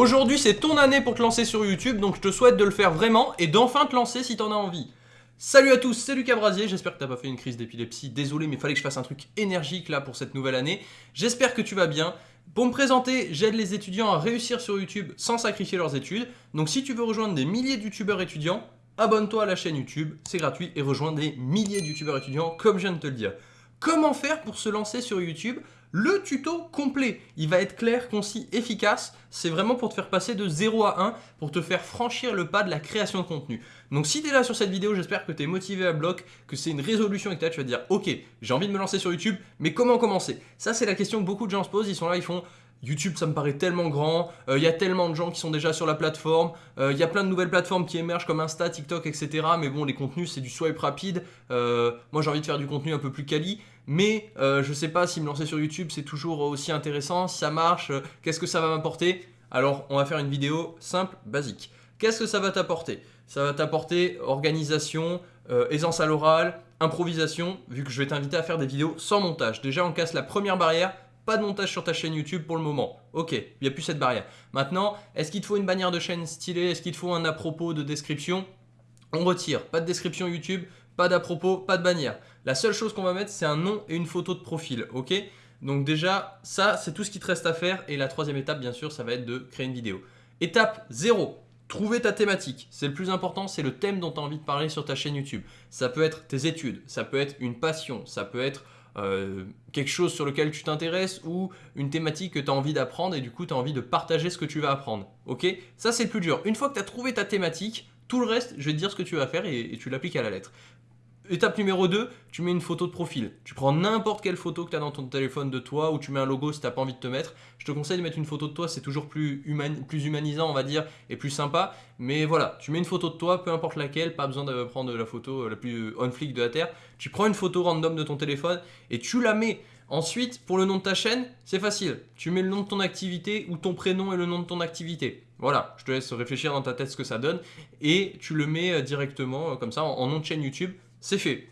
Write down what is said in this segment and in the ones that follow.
Aujourd'hui, c'est ton année pour te lancer sur YouTube, donc je te souhaite de le faire vraiment et d'enfin te lancer si t'en as envie. Salut à tous, c'est Lucas Brasier, j'espère que t'as pas fait une crise d'épilepsie, désolé mais fallait que je fasse un truc énergique là pour cette nouvelle année. J'espère que tu vas bien. Pour me présenter, j'aide les étudiants à réussir sur YouTube sans sacrifier leurs études. Donc si tu veux rejoindre des milliers de youtubeurs étudiants, abonne-toi à la chaîne YouTube, c'est gratuit et rejoins des milliers de youtubeurs étudiants comme je viens de te le dire. Comment faire pour se lancer sur YouTube le tuto complet. Il va être clair, concis, efficace. C'est vraiment pour te faire passer de 0 à 1, pour te faire franchir le pas de la création de contenu. Donc si tu es là sur cette vidéo, j'espère que tu es motivé à bloc, que c'est une résolution et que tu vas te dire « Ok, j'ai envie de me lancer sur YouTube, mais comment commencer ?» Ça, c'est la question que beaucoup de gens se posent. Ils sont là, ils font YouTube, ça me paraît tellement grand, euh, il y a tellement de gens qui sont déjà sur la plateforme, euh, il y a plein de nouvelles plateformes qui émergent comme Insta, TikTok, etc. Mais bon, les contenus, c'est du swipe rapide. Euh, moi, j'ai envie de faire du contenu un peu plus quali. Mais je sais pas si me lancer sur YouTube, c'est toujours aussi intéressant, si ça marche, qu'est-ce que ça va m'apporter? Alors, on va faire une vidéo simple, basique. Qu'est-ce que ça va t'apporter? Ça va t'apporter organisation, aisance à l'oral, improvisation, vu que je vais t'inviter à faire des vidéos sans montage. Déjà, on casse la première barrière, pas de montage sur ta chaîne YouTube pour le moment. Ok, il n'y a plus cette barrière. Maintenant, est-ce qu'il te faut une bannière de chaîne stylée? Est-ce qu'il te faut un à propos de description? On retire. Pas de description YouTube, pas d'à propos, pas de bannière. La seule chose qu'on va mettre, c'est un nom et une photo de profil. Ok? Donc déjà, ça, c'est tout ce qui te reste à faire. Et la troisième étape, bien sûr, ça va être de créer une vidéo. Étape 0. Trouver ta thématique. C'est le plus important, c'est le thème dont tu as envie de parler sur ta chaîne YouTube. Ça peut être tes études, ça peut être une passion, ça peut être euh, quelque chose sur lequel tu t'intéresses ou une thématique que tu as envie d'apprendre et du coup tu as envie de partager ce que tu vas apprendre. Ok? Ça c'est le plus dur. Une fois que tu as trouvé ta thématique, tout le reste, je vais te dire ce que tu vas faire et tu l'appliques à la lettre. Étape numéro 2, tu mets une photo de profil. Tu prends n'importe quelle photo que tu as dans ton téléphone de toi ou tu mets un logo si tu n'as pas envie de te mettre. Je te conseille de mettre une photo de toi, c'est toujours plus, humanisant on va dire et plus sympa. Mais voilà, tu mets une photo de toi, peu importe laquelle, pas besoin de prendre la photo la plus on-flick de la Terre. Tu prends une photo random de ton téléphone et tu la mets. Ensuite, pour le nom de ta chaîne, c'est facile. Tu mets le nom de ton activité ou ton prénom et le nom de ton activité. Voilà, je te laisse réfléchir dans ta tête ce que ça donne et tu le mets euh, directement euh, comme ça en nom de chaîne YouTube c'est fait.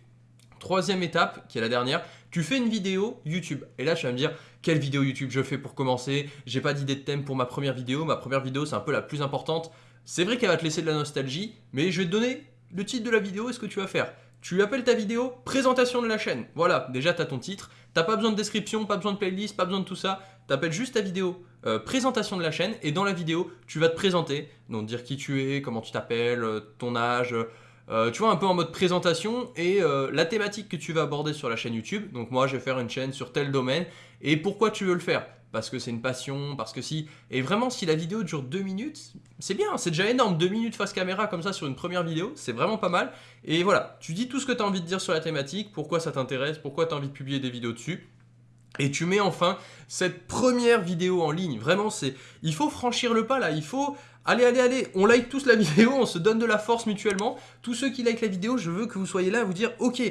Troisième étape, qui est la dernière, tu fais une vidéo YouTube. Et là, tu vas me dire, quelle vidéo YouTube je fais pour commencer? J'ai pas d'idée de thème pour ma première vidéo. Ma première vidéo, c'est un peu la plus importante. C'est vrai qu'elle va te laisser de la nostalgie, mais je vais te donner le titre de la vidéo et ce que tu vas faire. Tu appelles ta vidéo « Présentation de la chaîne ». Voilà, déjà tu as ton titre. T'as pas besoin de description, pas besoin de playlist, pas besoin de tout ça. Tu appelles juste ta vidéo euh, présentation de la chaîne et dans la vidéo, tu vas te présenter. Donc dire qui tu es, comment tu t'appelles, euh, ton âge, euh, tu vois, un peu en mode présentation et euh, la thématique que tu vas aborder sur la chaîne YouTube. Donc moi, je vais faire une chaîne sur tel domaine. Et pourquoi tu veux le faire? Parce que c'est une passion, parce que si... Et vraiment, si la vidéo dure deux minutes, c'est bien, c'est déjà énorme. Deux minutes face caméra comme ça sur une première vidéo, c'est vraiment pas mal. Et voilà, tu dis tout ce que tu as envie de dire sur la thématique, pourquoi ça t'intéresse, pourquoi tu as envie de publier des vidéos dessus. Et tu mets enfin cette première vidéo en ligne. Vraiment, c'est, il faut franchir le pas là. Il faut Allez, allez, allez, on like tous la vidéo, on se donne de la force mutuellement. Tous ceux qui like la vidéo, je veux que vous soyez là à vous dire, ok,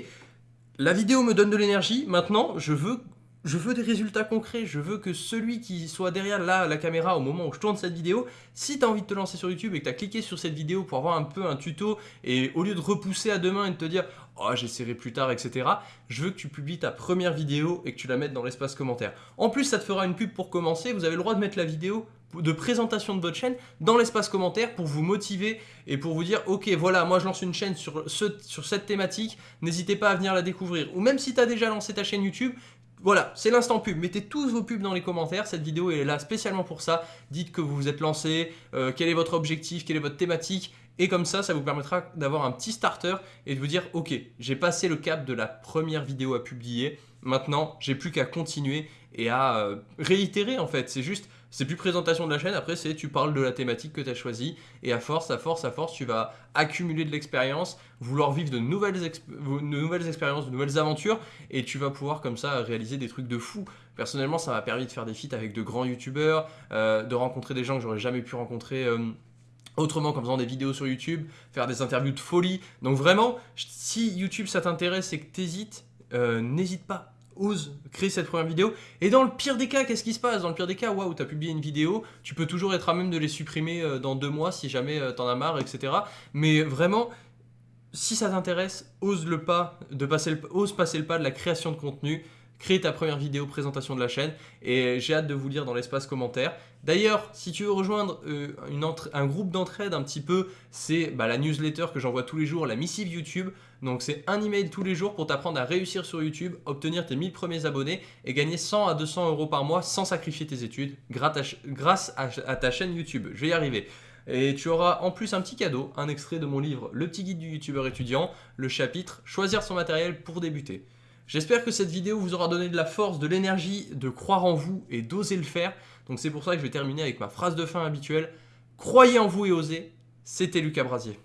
la vidéo me donne de l'énergie, maintenant je veux, je veux des résultats concrets, je veux que celui qui soit derrière là, la caméra au moment où je tourne cette vidéo, si tu as envie de te lancer sur YouTube et que tu as cliqué sur cette vidéo pour avoir un peu un tuto et au lieu de repousser à demain et de te dire oh j'essaierai plus tard etc je veux que tu publies ta première vidéo et que tu la mettes dans l'espace commentaire. En plus ça te fera une pub pour commencer. Vous avez le droit de mettre la vidéo de présentation de votre chaîne dans l'espace commentaire pour vous motiver et pour vous dire ok voilà moi je lance une chaîne sur, ce, sur cette thématique n'hésitez pas à venir la découvrir ou même si tu as déjà lancé ta chaîne YouTube voilà, c'est l'instant pub. Mettez tous vos pubs dans les commentaires. Cette vidéo est là spécialement pour ça. Dites que vous vous êtes lancé, euh, quel est votre objectif, quelle est votre thématique. Et comme ça, ça vous permettra d'avoir un petit starter et de vous dire « Ok, j'ai passé le cap de la première vidéo à publier. Maintenant, j'ai plus qu'à continuer et à euh, réitérer en fait. C'est juste c'est plus présentation de la chaîne, après c'est tu parles de la thématique que tu as choisie et à force, à force, à force, tu vas accumuler de l'expérience, vouloir vivre de nouvelles, expériences, de nouvelles aventures et tu vas pouvoir comme ça réaliser des trucs de fou. Personnellement, ça m'a permis de faire des feats avec de grands youtubeurs, euh, de rencontrer des gens que j'aurais jamais pu rencontrer euh, autrement qu'en faisant des vidéos sur YouTube, faire des interviews de folie. Donc vraiment, si YouTube ça t'intéresse et que tu hésites, euh, n'hésite pas, ose créer cette première vidéo. Et dans le pire des cas, qu'est-ce qui se passe? Dans le pire des cas, waouh, tu as publié une vidéo, tu peux toujours être à même de les supprimer euh, dans deux mois si jamais euh, t'en as marre, etc. Mais vraiment, si ça t'intéresse, ose le pas de passer le, ose passer le pas de la création de contenu, crée ta première vidéo présentation de la chaîne et j'ai hâte de vous lire dans l'espace commentaire. D'ailleurs, si tu veux rejoindre euh, un groupe d'entraide un petit peu, c'est bah, la newsletter que j'envoie tous les jours, la missive YouTube. Donc c'est un email tous les jours pour t'apprendre à réussir sur YouTube, obtenir tes 1000 premiers abonnés et gagner 100 à 200 euros par mois sans sacrifier tes études grâce à, ta chaîne YouTube. Je vais y arriver. Et tu auras en plus un petit cadeau, un extrait de mon livre Le petit guide du youtubeur étudiant, le chapitre Choisir son matériel pour débuter. J'espère que cette vidéo vous aura donné de la force, de l'énergie, de croire en vous et d'oser le faire. Donc c'est pour ça que je vais terminer avec ma phrase de fin habituelle. Croyez en vous et osez. C'était Lucas Brasier.